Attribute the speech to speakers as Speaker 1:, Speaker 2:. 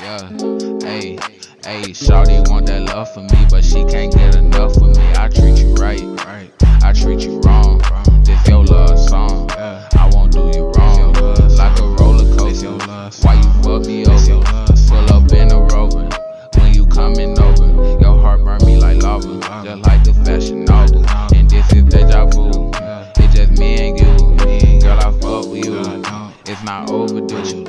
Speaker 1: Yeah, hey, hey, Shawty want that love for me, but she can't get enough of me. I treat you right, right. I treat you wrong. This your love song. I won't do you wrong. Like a roller coaster. Why you fuck me over? Pull up in a rover. When you coming over, your heart burn me like lava. Just like the Fashion Nova. And this is deja vu. It's just me and you. Girl, I fuck with you. It's not overdue.